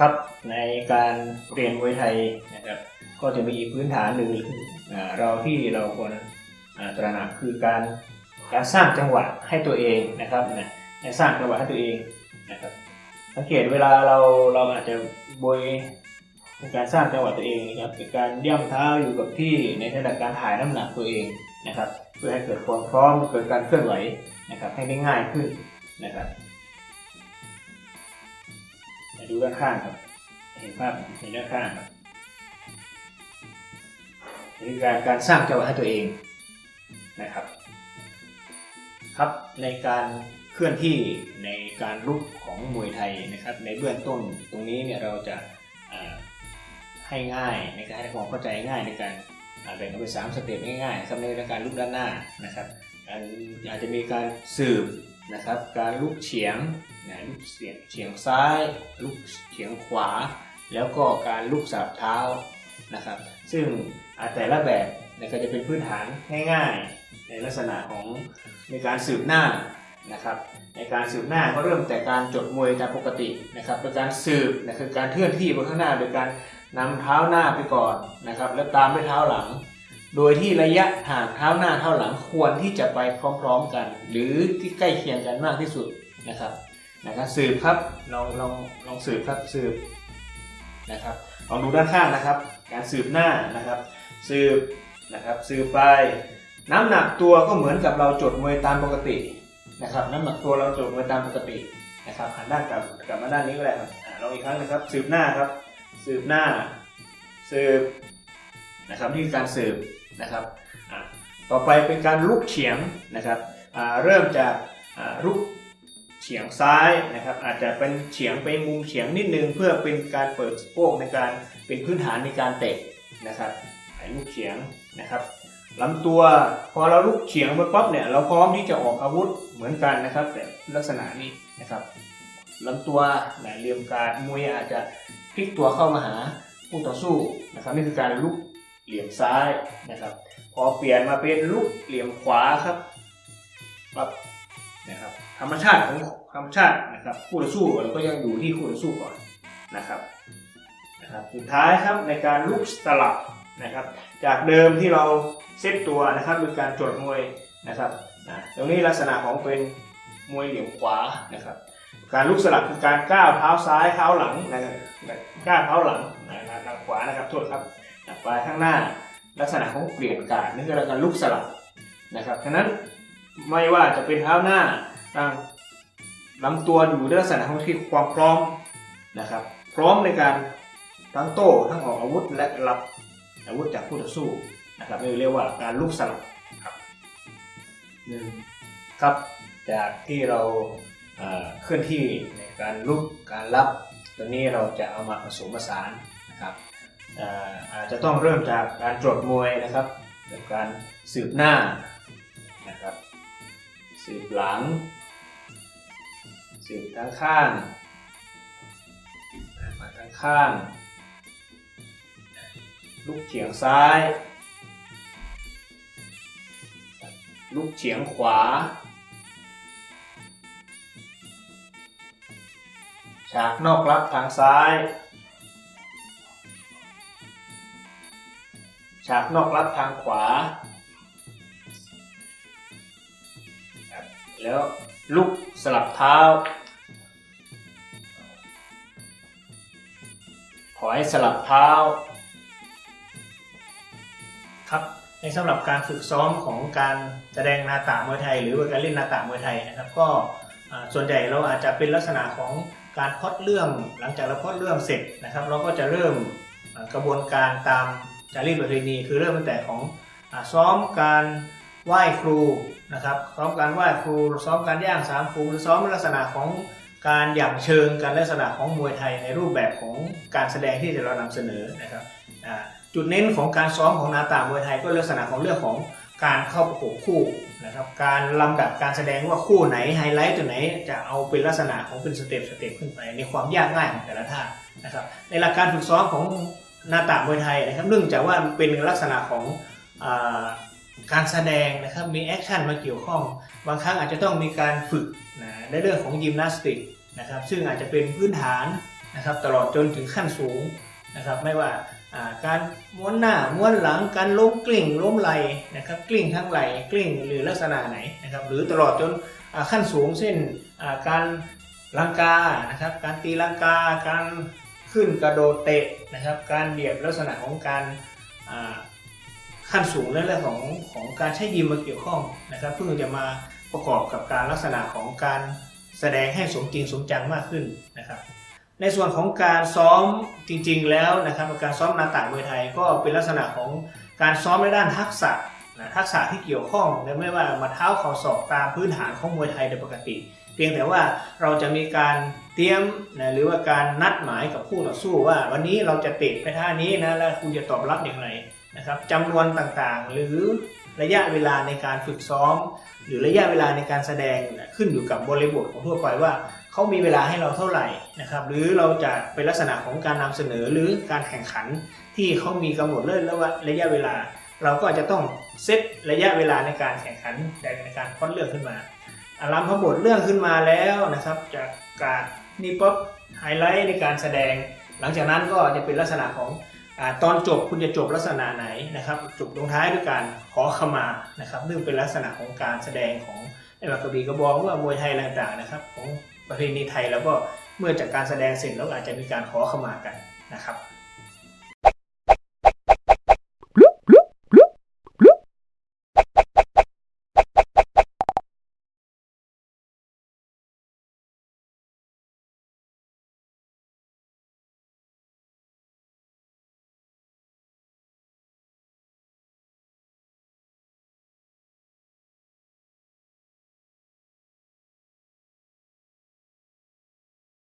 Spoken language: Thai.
ครับในการเรียนมวยไทยนะครับก็จะมีพื้นฐานหนึ่งเราที่เราควรตระหนักคือการการสร้างจังหวะให้ตัวเองนะครับนะให้สร้างจังหวะให้ตัวเองนะครับสังเกตเวลาเราเราอาจจะบวยในการสร้างจังหวะตัวเองนะครับเป็นการย่ำเท้าอยู่กับที่ในขณะการถ่ายน้ำหนักตัวเองนะครับ เพื่อให้เกิดความพร้อมเกิดการเคลื่อนไหวนะครับให้ได้ง่ายขึ้นนะครับาดูด้านข้างครับ เห็นภาพเห็นด้านข้างครับนี่การการสร้างจังหวะให้ตัวเองนะครับ ครับในการเคลื่อนที่ในการลุกของมวยไทยนะครับ ในเบื้องต้นตรงนี้เนี่ยเราจะให้ง่ายในการให้ความเข้าใจง่ายในการแบ่งออกเป็นสามสเต็ปง่ายๆสำหรับในการลุกด้านหน้านะครับอาจจะมีการสืบ นะครับ การลุกเฉียงนะลุกเฉียงเฉียงซ้าย ลุกเฉียงขวา แล้วก็การลุกสับเท้านะครับ ซึ่งแต่ละแบบนี่ยก็จะเป็นพื้นฐานง่ายๆ ในลักษณะของในการสืบหน้านะครับ ในการสืบหน้าก็เริ่มแต่การจดมวยตามปกตินะครับโดยการสืบนะคือการเคลื่อนที่ไปข้างหน้าโดยการนำเท้าหน้าไปก่อนนะครับ แล้วตามด้วยเท้าหลัง โดยที่ระยะห่างเท้าหน้าเท้าหลังควรที่จะไปพร้อมๆกัน หรือที่ใกล้เคียงกันมากที่สุดนะครับนะครับสืบครับลองลองลองสืบครับสืบนะครับลองดูด้านข้างนะครับ การสืบหน้านะครับ สืบนะครับสืบไปน้ำหนักตัวก็เหมือนกับเราจดมวยตามปกตินะครับ น้ำหนักตัวเราจดมวยตามปกตินะครับหันด้านกลับกลับมาด้านนี้ก็ได้ครับลองอีกครั้งนะครับ สืบหน้าครับ สืบหน้า สืบนะครับนี่คือการสืบ นะครับต่อไปเป็นการลุกเฉียงนะครับเริ่มจากลุกเฉียงซ้ายนะครับ อาจจะเป็นเฉียงไปมุมเฉียงนิดนึง เพื่อเป็นการเปิดสะโพกในการเป็นพื้นฐานในการเตะนะครับห้ลุกเฉียงนะครับลำตัวพอเราลุกเฉียงไปปั๊บเนี่ยเราพร้อมที่จะออกอาวุธเหมือนกันนะครับ แต่ลักษณะนี้นะครับลำตัวไหนเหลี่ยมการมวยอาจจะพลิกตัวเข้ามาหาคู่ต่อสู้นะครับนี่คือการลุก เหลี่ยมซ้ายนะครับ พอเปลี่ยนมาเป็นลุกเหลี่ยมขวาครับปั๊บนะครับธรรมชาติของธรรมชาตินะครับคู่ต่อสู้เราก็ยังอยู่ที่คู่ต่อสู้ก่อนนะครับนะครับสุดท้ายครับในการลุกสลับนะครับ จากเดิมที่เราเซตตัวนะครับโดยการจดมวยนะครับนะตรงนี้ลักษณะของเป็นมวยเหลี่ยมขวานะครับ การลุกสลับคือการก้าวเท้าซ้ายเท้าหลังนะครับก้าวเท้าหลังนะครับทางขวานะครับโทษครับ ไปข้างหน้า ลักษณะของเปลี่ยนการนี่คือการลุกสลับนะครับฉะนั้นไม่ว่าจะเป็นเท้าหน้าทางลำตัวอยู่ในลักษณะของที่ความพร้อมนะครับ พร้อมในการทั้งโต้ทั้งออกอาวุธและรับอาวุธจากคู่ต่อสู้นะครับนี่เรียกว่าการลุกสลับครับหนึ่งครับจากที่เราเคลื่อนที่ในการลุกการรับ ตัวนี้เราจะเอามาผสมผสานนะครับ อาจจะต้องเริ่มจากการตรวจมวยนะครับแบบการสืบหน้านะครับสืบหลัง สืบข้งข้างมาข้งข้างลุกเฉียงซ้ายลุกเฉียงขวา ฉากนอกรับทางซ้าย ฉากนอกรับทางขวาครับแล้วลุกสลับเท้า ถอยสลับเท้า ครับในสำหรับการฝึกซ้อมของการแสดงนาตามวยไทย หรือว่าการเล่นนาตามวยไทยนะครับ ก็อ่าส่วนใหญ่เราอาจจะเป็นลักษณะของการพล็อดเรื่อง หลังจากเราพล็อดเรื่องเสร็จนะครับ เราก็จะเริ่มอ่ากระบวนการตาม จารีตประเพณีคือเริ่มตั้งแต่ของอซ้อมการไหว้ครูนะครับซ้อมการไหว้ครู ซ้อมการย่างสามครูหรือซ้อมลักษณะของการหยั่งเชิงการลักษณะของมวยไทยในรูปแบบของการแสดงที่เรานำเสนอนะครับจุดเน้นของการซ้อมของนาฏมวยไทยก็ลักษณะของเรื่องของการเข้าประกบคู่นะครับการลำดับการแสดงว่าคู่ไหนไฮไลท์ตัวไหนจะเอาเป็นลักษณะของเป็น step step ขึ้นไปในความยากง่ายของแต่ละท่านะครับในหลักการฝึกซ้อมของ นาฏมวยไทยนะครับเนื่องจากว่าเป็นลักษณะของอการแสดงนะครับมี action มาเกี่ยวข้อง บางครั้งอาจจะต้องมีการฝึกนะในเรื่องของยิมนาสติกนะครับซึ่งอาจจะเป็นพื้นฐานนะครับตลอดจนถึงขั้นสูงนะครับไม่ว่าการม้วนหน้าม้วนหลังการล้มกลิ้งล้มไหลนะครับกลิ้งทั้งไหลกลิ้งหรือลักษณะไหนนะครับหรือตลอดจนขั้นสูงเช่นการลังกานะครับการตีลังกาการ ขึ้นกระโดดเตะนะครับ การเหยียบลักษณะของการขั้นสูงในเรื่องของของการใช้ยิมมาเกี่ยวข้องนะครับเพื่อจะมาประกอบกับการลักษณะของการแสดงให้สมจริงสมจังมากขึ้นนะครับ ในส่วนของการซ้อมจริงๆแล้วนะครับการซ้อมนาตะมวยไทยก็เป็นลักษณะของการซ้อมในด้านทักษะนะทักษะที่เกี่ยวข้องและไม่ว่ามาเท้าเข่าศอกตามพื้นฐานของมวยไทยโดยปกติ เพียงแต่ว่าเราจะมีการ ตรียมนะหรือว่าการนัดหมายกับคู่ต่อสู้ว่า วันนี้เราจะเตะไปท่านี้นะแล้วคุณจะตอบรับอย่างไรนะครับจำนวนต่างๆ หรือระยะเวลาในการฝึกซ้อม หรือระยะเวลาในการแสดงขึ้นอยู่กับบริบทของทั่วไปว่าเขามีเวลาให้เราเท่าไหร่นะครับหรือเราจะเป็นลักษณะของการนำเสนอหรือการแข่งขันที่เขามีกำหนดเรื่องแล้วว่าระยะเวลา เราก็อาจจะต้องเซตระยะเวลาในการแข่งขันในการพอดเรื่องขึ้นมาอารามพบทเรื่องขึ้นมาแล้วนะครับจากการ นี่ป๊อปไฮไลท์ในการแสดง หลังจากนั้นก็จะเป็นลักษณะของอตอนจบคุณจะจบลักษณะไหนนะครับ จบลงท้ายด้วยการขอขมานะครับซึ่งเป็นลักษณะของการแสดงของไอ้บักระบี่กระบองว่ามวยไทยต่างๆนะครับ ของประเพณีไทยแล้วก็เมื่อจากการแสดงเสร็จแล้วอาจจะมีการขอขมากันนะครับ